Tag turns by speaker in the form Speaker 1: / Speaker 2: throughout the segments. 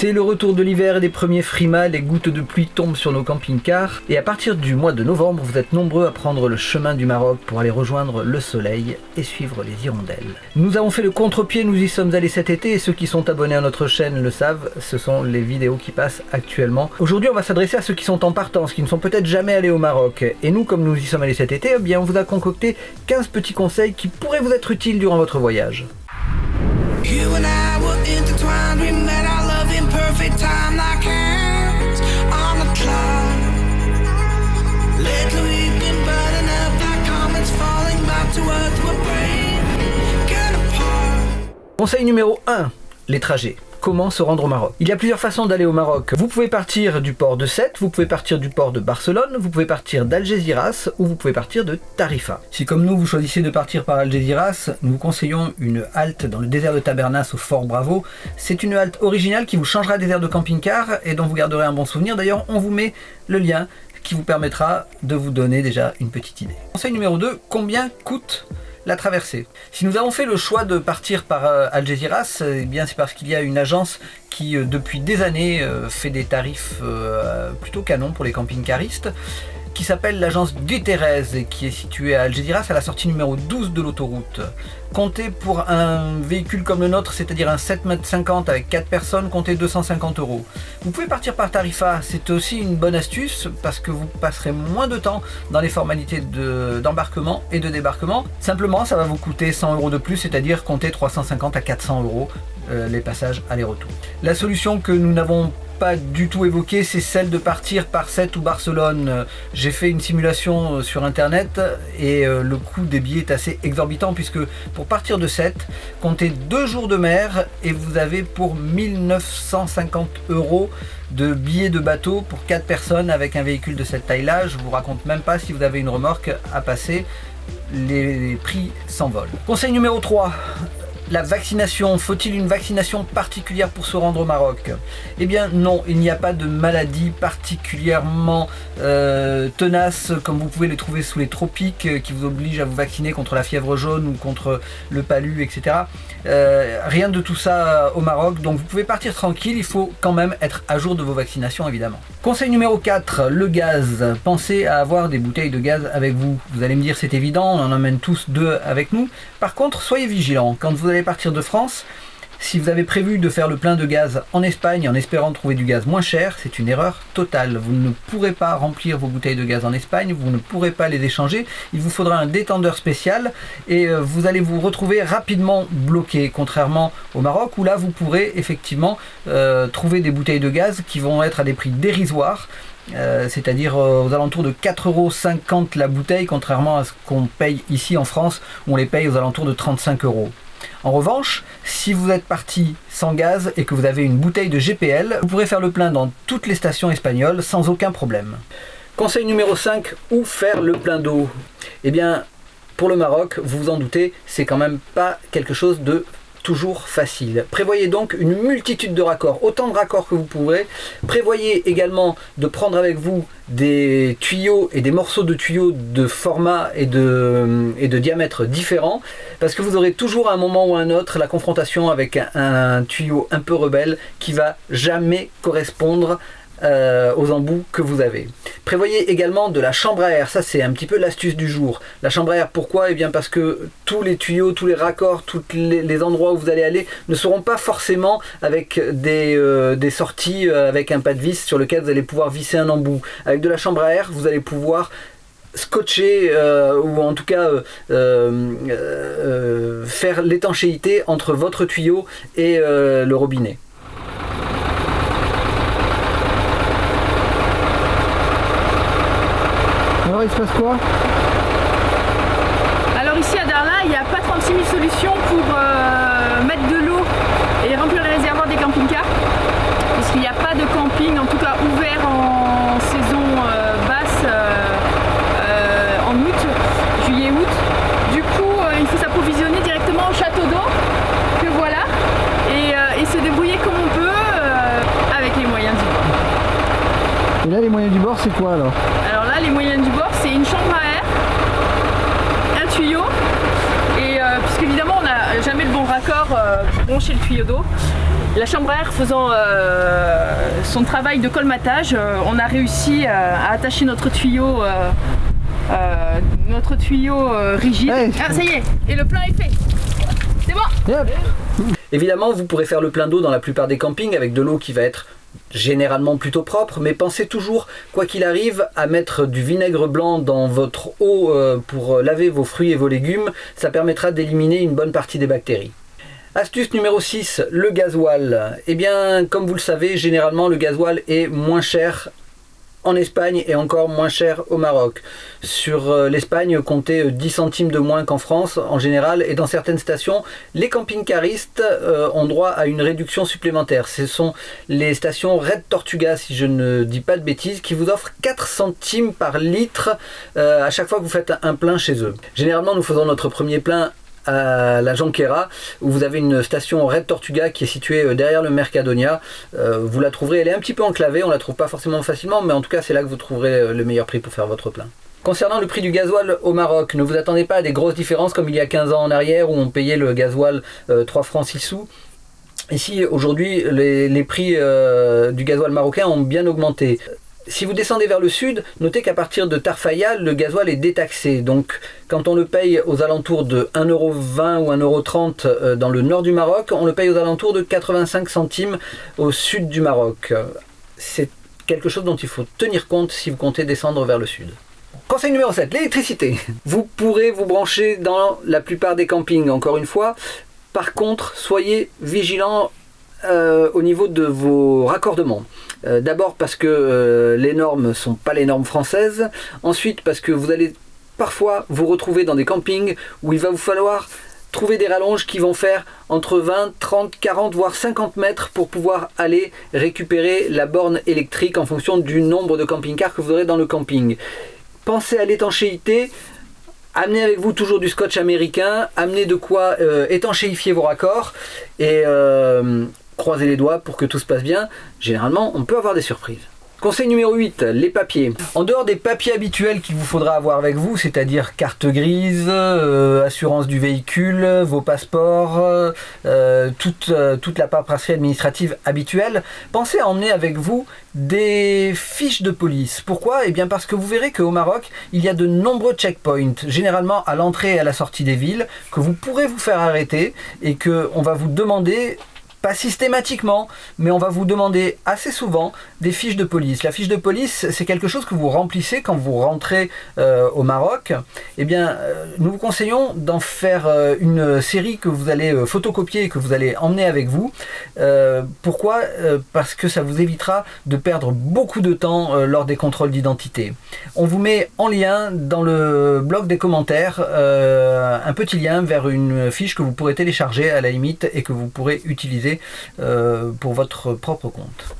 Speaker 1: C'est le retour de l'hiver et des premiers frimas, les gouttes de pluie tombent sur nos camping-cars et à partir du mois de novembre, vous êtes nombreux à prendre le chemin du Maroc pour aller rejoindre le soleil et suivre les hirondelles. Nous avons fait le contre-pied, nous y sommes allés cet été et ceux qui sont abonnés à notre chaîne le savent, ce sont les vidéos qui passent actuellement. Aujourd'hui, on va s'adresser à ceux qui sont en partance, qui ne sont peut-être jamais allés au Maroc. Et nous, comme nous y sommes allés cet été, eh on vous a concocté 15 petits conseils qui pourraient vous être utiles durant votre voyage. Conseil numéro 1, les trajets comment se rendre au Maroc. Il y a plusieurs façons d'aller au Maroc. Vous pouvez partir du port de Sète, vous pouvez partir du port de Barcelone, vous pouvez partir d'Algeciras ou vous pouvez partir de Tarifa. Si comme nous vous choisissez de partir par Algeciras, nous vous conseillons une halte dans le désert de Tabernas au Fort Bravo. C'est une halte originale qui vous changera des airs de camping-car et dont vous garderez un bon souvenir. D'ailleurs, on vous met le lien qui vous permettra de vous donner déjà une petite idée. Conseil numéro 2, combien coûte la traversée. Si nous avons fait le choix de partir par euh, Algeciras, eh bien c'est parce qu'il y a une agence qui euh, depuis des années euh, fait des tarifs plutôt canons pour les camping-caristes qui s'appelle l'agence Guterres et qui est située à Algeciras à la sortie numéro 12 de l'autoroute. Comptez pour un véhicule comme le nôtre, c'est-à-dire un 7,50 m avec 4 personnes, comptez 250 euros. Vous pouvez partir par Tarifa, c'est aussi une bonne astuce parce que vous passerez moins de temps dans les formalités d'embarquement et de débarquement. Simplement, ça va vous coûter 100 euros de plus, c'est-à-dire comptez 350 à 400 euros euh, les passages aller-retour. La solution que nous n'avons pas du tout évoqué, c'est celle de partir par Sète ou Barcelone. J'ai fait une simulation euh, sur internet et euh, le coût des billets est assez exorbitant puisque pour partir de Sète, comptez deux jours de mer et vous avez pour 1950 euros de billets de bateau pour quatre personnes avec un véhicule de cette taille-là. Je vous raconte même pas si vous avez une remorque à passer les prix s'envolent. Conseil numéro 3, la vaccination, faut-il une vaccination particulière pour se rendre au Maroc? Eh bien non, il n'y a pas de maladie particulièrement euh, tenace comme vous pouvez les trouver sous les tropiques euh, qui vous oblige à vous vacciner contre la fièvre jaune ou contre le palu, etc. Euh, rien de tout ça au Maroc, donc vous pouvez partir tranquille, il faut quand même être à jour de vos vaccinations évidemment. Conseil numéro 4, le gaz. Pensez à avoir des bouteilles de gaz avec vous. Vous allez me dire c'est évident, on en emmène tous deux avec nous. Par contre, soyez vigilants, quand vous allez partir de France. Si vous avez prévu de faire le plein de gaz en Espagne en espérant trouver du gaz moins cher, c'est une erreur totale. Vous ne pourrez pas remplir vos bouteilles de gaz en Espagne, vous ne pourrez pas les échanger. Il vous faudra un détendeur spécial et euh, vous allez vous retrouver rapidement bloqué, contrairement au Maroc où là vous pourrez effectivement euh, trouver des bouteilles de gaz qui vont être à des prix dérisoires. Euh, c'est-à-dire aux alentours de 4,50€ la bouteille, contrairement à ce qu'on paye ici en France, où on les paye aux alentours de 35 euros. En revanche, si vous êtes parti sans gaz et que vous avez une bouteille de GPL, vous pourrez faire le plein dans toutes les stations espagnoles sans aucun problème. Conseil numéro 5, où faire le plein d'eau? Eh bien, pour le Maroc, vous vous en doutez, c'est quand même pas quelque chose de toujours facile. Prévoyez donc une multitude de raccords, autant de raccords que vous pourrez. Prévoyez également de prendre avec vous des tuyaux et des morceaux de tuyaux de format et de, diamètre différents, parce que vous aurez toujours à un moment ou à un autre la confrontation avec un, un tuyau un peu rebelle qui va jamais correspondre euh, aux embouts que vous avez. Prévoyez également de la chambre à air, ça c'est un petit peu l'astuce du jour. La chambre à air, pourquoi? Eh bien parce que tous les tuyaux, tous les raccords, tous les, endroits où vous allez aller ne seront pas forcément avec des, euh, sorties euh, avec un pas de vis sur lequel vous allez pouvoir visser un embout. Avec de la chambre à air, vous allez pouvoir scotcher ou en tout cas faire l'étanchéité entre votre tuyau et le robinet.
Speaker 2: Il se passe quoi
Speaker 3: Alors ici à Darla, il n'y a pas 36 000 solutions pour euh, mettre de l'eau et remplir les réservoirs des camping-cars. Parce qu'il n'y a pas de camping, en tout cas ouvert en saison euh, basse euh, en août, juillet-août. Du coup, il faut s'approvisionner directement au château d'eau, que voilà, et, et, se débrouiller comme on peut avec les moyens du bord.
Speaker 2: Et là, les moyens du bord, c'est quoi alors
Speaker 3: les moyens du bord, c'est une chambre à air, un tuyau, et euh, puisqu'évidemment on n'a jamais le bon raccord euh, brancher le tuyau d'eau. La chambre à air faisant son travail de colmatage, on a réussi à attacher notre tuyau notre tuyau rigide. Ah, ça y est, et le plein est fait. C'est bon
Speaker 1: Évidemment, vous pourrez faire le plein d'eau dans la plupart des campings avec de l'eau qui va être généralement plutôt propre, mais pensez toujours, quoi qu'il arrive, à mettre du vinaigre blanc dans votre eau euh, pour laver vos fruits et vos légumes. Ça permettra d'éliminer une bonne partie des bactéries. Astuce numéro 6, le gasoil. Eh bien, comme vous le savez, généralement le gasoil est moins cher en Espagne et encore moins cher au Maroc. Sur euh, l'Espagne, comptez 10 euh, centimes de moins qu'en France en général et dans certaines stations, les camping-caristes euh, ont droit à une réduction supplémentaire. Ce sont les stations Red Tortuga, si je ne dis pas de bêtises, qui vous offrent 4 centimes par litre à chaque fois que vous faites un plein chez eux. Généralement, nous faisons notre premier plein à la Jonquera où vous avez une station Red Tortuga qui est située euh, derrière le Mercadonia. Euh, vous la trouverez, elle est un petit peu enclavée, on la trouve pas forcément facilement, mais en tout cas c'est là que vous trouverez euh, le meilleur prix pour faire votre plein. Concernant le prix du gasoil au Maroc, ne vous attendez pas à des grosses différences comme il y a 15 ans en arrière où on payait le gasoil 3 francs 6 sous. Ici, aujourd'hui, les, prix du gasoil marocain ont bien augmenté. Si vous descendez vers le sud, notez qu'à partir de Tarfaya, le gasoil est détaxé. Donc quand on le paye aux alentours de 1,20€ ou 1,30€ euh, dans le nord du Maroc, on le paye aux alentours de 85 centimes au sud du Maroc. C'est quelque chose dont il faut tenir compte si vous comptez descendre vers le sud. Conseil numéro 7, l'électricité. Vous pourrez vous brancher dans la plupart des campings, encore une fois. Par contre, soyez vigilants euh, au niveau de vos raccordements. Euh, d'abord parce que euh, les normes sont pas les normes françaises. Ensuite parce que vous allez parfois vous retrouver dans des campings où il va vous falloir trouver des rallonges qui vont faire entre 20, 30, 40, voire 50 mètres pour pouvoir aller récupérer la borne électrique en fonction du nombre de camping-cars que vous aurez dans le camping. Pensez à l'étanchéité, amenez avec vous toujours du scotch américain, amenez de quoi étanchéifier vos raccords et croisez les doigts pour que tout se passe bien. Généralement, on peut avoir des surprises. Conseil numéro 8, les papiers. En dehors des papiers habituels qu'il vous faudra avoir avec vous, c'est-à-dire carte grise, euh, assurance du véhicule, vos passeports, euh, toute, euh, toute la paperasserie administrative habituelle, pensez à emmener avec vous des fiches de police. Pourquoi? Eh bien parce que vous verrez qu'au Maroc, il y a de nombreux checkpoints, généralement à l'entrée et à la sortie des villes, que vous pourrez vous faire arrêter et que on va vous demander pas systématiquement, mais on va vous demander assez souvent des fiches de police. La fiche de police, c'est quelque chose que vous remplissez quand vous rentrez euh, au Maroc. Eh bien, euh, nous vous conseillons d'en faire euh, une série que vous allez photocopier et que vous allez emmener avec vous. pourquoi? Parce que ça vous évitera de perdre beaucoup de temps lors des contrôles d'identité. On vous met en lien dans le blog des commentaires un petit lien vers une fiche que vous pourrez télécharger à la limite et que vous pourrez utiliser euh, pour votre propre compte.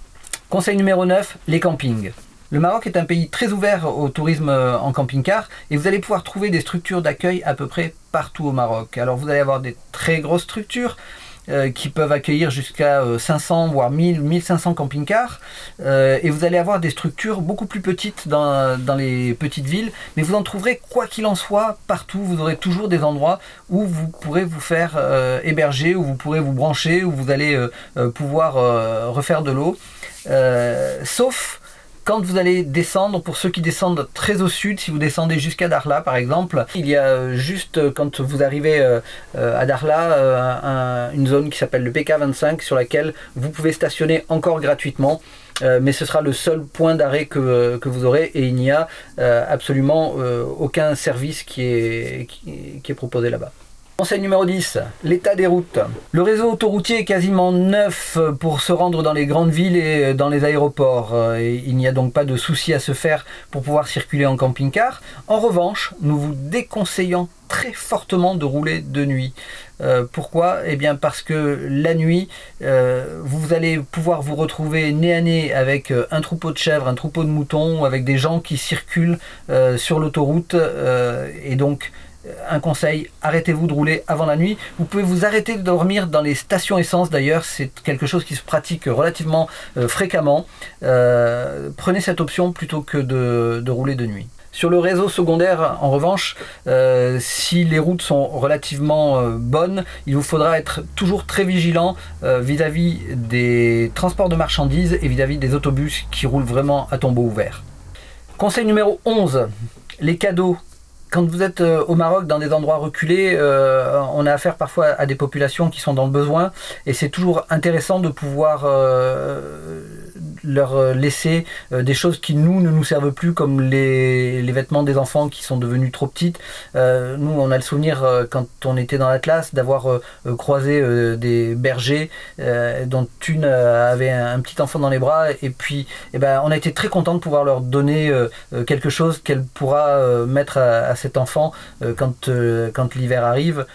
Speaker 1: Conseil numéro 9, les campings. Le Maroc est un pays très ouvert au tourisme euh, en camping-car et vous allez pouvoir trouver des structures d'accueil à peu près partout au Maroc. Alors vous allez avoir des très grosses structures, qui peuvent accueillir jusqu'à 500 euh, voire 1000, 1500 camping-cars. Euh, et vous allez avoir des structures beaucoup plus petites dans, les petites villes, mais vous en trouverez quoi qu'il en soit partout. Vous aurez toujours des endroits où vous pourrez vous faire héberger, où vous pourrez vous brancher, où vous allez pouvoir refaire de l'eau. sauf quand vous allez descendre, pour ceux qui descendent très au sud, si vous descendez jusqu'à Darla par exemple, il y a euh, juste euh, quand vous arrivez euh, à Darla une zone qui s'appelle le PK25 sur laquelle vous pouvez stationner encore gratuitement. mais ce sera le seul point d'arrêt que, vous aurez et il n'y a absolument aucun service qui est proposé là-bas. Conseil numéro 10, l'état des routes. Le réseau autoroutier est quasiment neuf pour se rendre dans les grandes villes et dans les aéroports. il n'y a donc pas de souci à se faire pour pouvoir circuler en camping-car. En revanche, nous vous déconseillons très fortement de rouler de nuit. Euh, pourquoi? Eh bien parce que la nuit, euh, vous allez pouvoir vous retrouver nez à nez avec euh, un troupeau de chèvres, un troupeau de moutons, avec des gens qui circulent sur l'autoroute et donc un conseil, arrêtez-vous de rouler avant la nuit. Vous pouvez vous arrêter de dormir dans les stations essence d'ailleurs, c'est quelque chose qui se pratique relativement euh, fréquemment. Euh, prenez cette option plutôt que de, rouler de nuit. Sur le réseau secondaire, en revanche, euh, si les routes sont relativement bonnes, il vous faudra être toujours très vigilant vis-à-vis des transports de marchandises et vis-à-vis des autobus qui roulent vraiment à tombeau ouvert. Conseil numéro 11, les cadeaux quand vous êtes au Maroc dans des endroits reculés, on a affaire parfois à des populations qui sont dans le besoin et c'est toujours intéressant de pouvoir leur euh, laisser euh, des choses qui nous ne nous servent plus comme les, vêtements des enfants qui sont devenus trop petites. Euh, nous on a le souvenir quand on était dans la classe d'avoir croisé des bergers dont une avait un, petit enfant dans les bras et puis eh ben, on a été très content de pouvoir leur donner quelque chose qu'elle pourra mettre à, cet enfant quand l'hiver arrive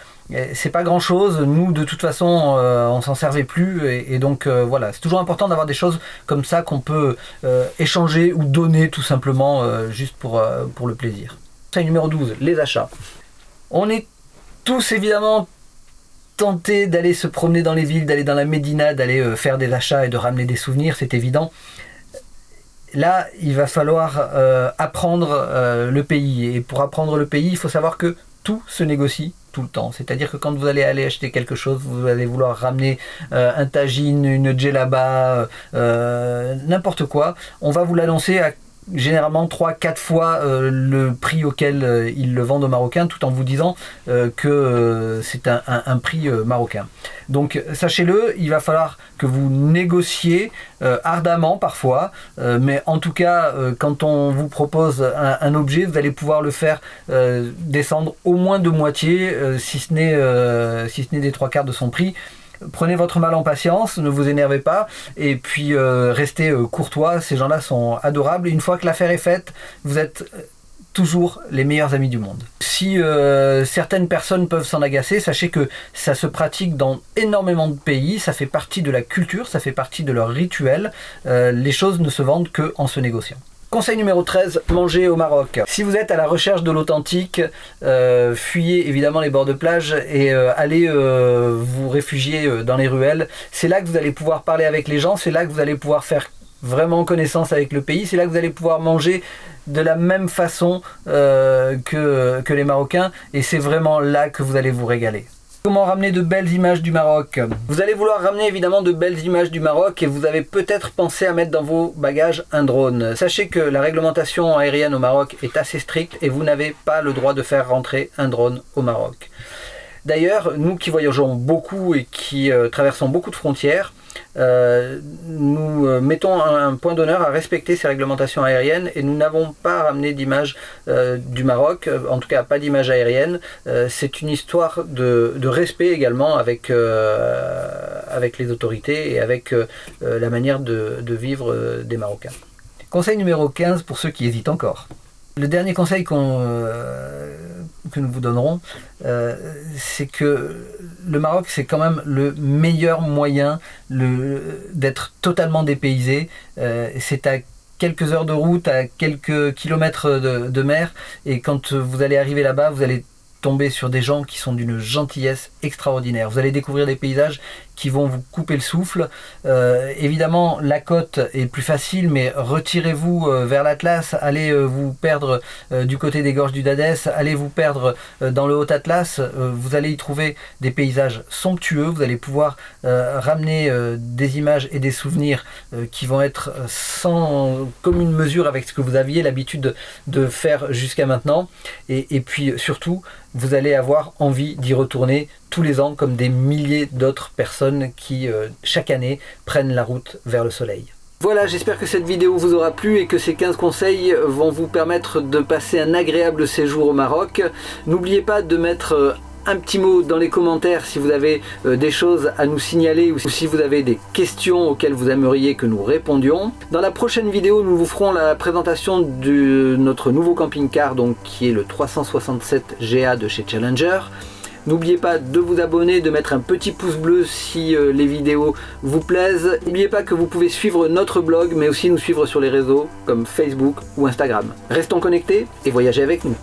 Speaker 1: c'est pas grand chose. Nous, de toute façon, euh, on s'en servait plus. Et, donc, euh, voilà, c'est toujours important d'avoir des choses comme ça qu'on peut euh, échanger ou donner tout simplement juste pour, le plaisir. numéro 12, les achats. On est tous évidemment tentés d'aller se promener dans les villes, d'aller dans la Médina, d'aller faire des achats et de ramener des souvenirs, c'est évident. Là, il va falloir apprendre le pays. Et pour apprendre le pays, il faut savoir que tout se négocie tout le temps. C'est-à-dire que quand vous allez aller acheter quelque chose, vous allez vouloir ramener euh, un tagine, une djellaba, euh, n'importe quoi, on va vous l'annoncer à généralement 3-4 fois euh, le prix auquel euh, ils le vendent aux Marocains tout en vous disant euh, que c'est un, prix marocain. Donc sachez-le, il va falloir que vous négociez ardemment parfois, mais en tout cas quand on vous propose un, objet, vous allez pouvoir le faire descendre au moins de moitié, si ce n'est si des trois quarts de son prix prenez votre mal en patience, ne vous énervez pas, et puis euh, restez euh, courtois, ces gens-là sont adorables. une fois que l'affaire est faite, vous êtes euh, toujours les meilleurs amis du monde. Si certaines personnes peuvent s'en agacer, sachez que ça se pratique dans énormément de pays, ça fait partie de la culture, ça fait partie de leur rituel. les choses ne se vendent que en se négociant. Conseil numéro 13, manger au Maroc. Si vous êtes à la recherche de l'authentique, euh, fuyez évidemment les bords de plage et euh, allez euh, vous réfugier dans les ruelles. C'est là que vous allez pouvoir parler avec les gens, c'est là que vous allez pouvoir faire vraiment connaissance avec le pays, c'est là que vous allez pouvoir manger de la même façon que, que les Marocains et c'est vraiment là que vous allez vous régaler. Comment ramener de belles images du Maroc Vous allez vouloir ramener évidemment de belles images du Maroc et vous avez peut-être pensé à mettre dans vos bagages un drone. Sachez que la réglementation aérienne au Maroc est assez stricte et vous n'avez pas le droit de faire rentrer un drone au Maroc. D'ailleurs, nous qui voyageons beaucoup et qui euh, traversons beaucoup de frontières, euh, nous euh, mettons un, point d'honneur à respecter ces réglementations aériennes et nous n'avons pas ramené d'image du Maroc, en tout cas pas d'image aérienne. C'est une histoire de, respect également avec, les autorités et avec la manière de, de vivre des Marocains. Conseil numéro 15 pour ceux qui hésitent encore. Le dernier conseil qu'on que nous vous donnerons, euh, c'est que le Maroc, c'est quand même le meilleur moyen d'être totalement dépaysé. Euh, c'est à quelques heures de route, à quelques kilomètres de, de mer, et quand vous allez arriver là-bas, vous allez tomber sur des gens qui sont d'une gentillesse extraordinaire. Vous allez découvrir des paysages qui vont vous couper le souffle. Euh, évidemment, la côte est plus facile, mais retirez-vous euh, vers l'Atlas, allez euh, vous perdre du côté des gorges du Dadès, allez vous perdre dans le Haut-Atlas, vous allez y trouver des paysages somptueux, vous allez pouvoir ramener des images et des souvenirs qui vont être sans commune mesure avec ce que vous aviez l'habitude de faire jusqu'à maintenant. Et puis surtout, vous allez avoir envie d'y retourner tous les ans comme des milliers d'autres personnes qui euh, chaque année prennent la route vers le soleil. Voilà, j'espère que cette vidéo vous aura plu et que ces 15 conseils vont vous permettre de passer un agréable séjour au Maroc. N'oubliez pas de mettre euh, un petit mot dans les commentaires si vous avez euh, des choses à nous signaler ou si vous avez des questions auxquelles vous aimeriez que nous répondions. Dans la prochaine vidéo, nous vous ferons la présentation de notre nouveau camping-car, donc qui est le 367 GA de chez Challenger. N'oubliez pas de vous abonner, de mettre un petit pouce bleu si euh, les vidéos vous plaisent. N'oubliez pas que vous pouvez suivre notre blog, mais aussi nous suivre sur les réseaux comme Facebook ou Instagram. Restons connectés et voyagez avec nous.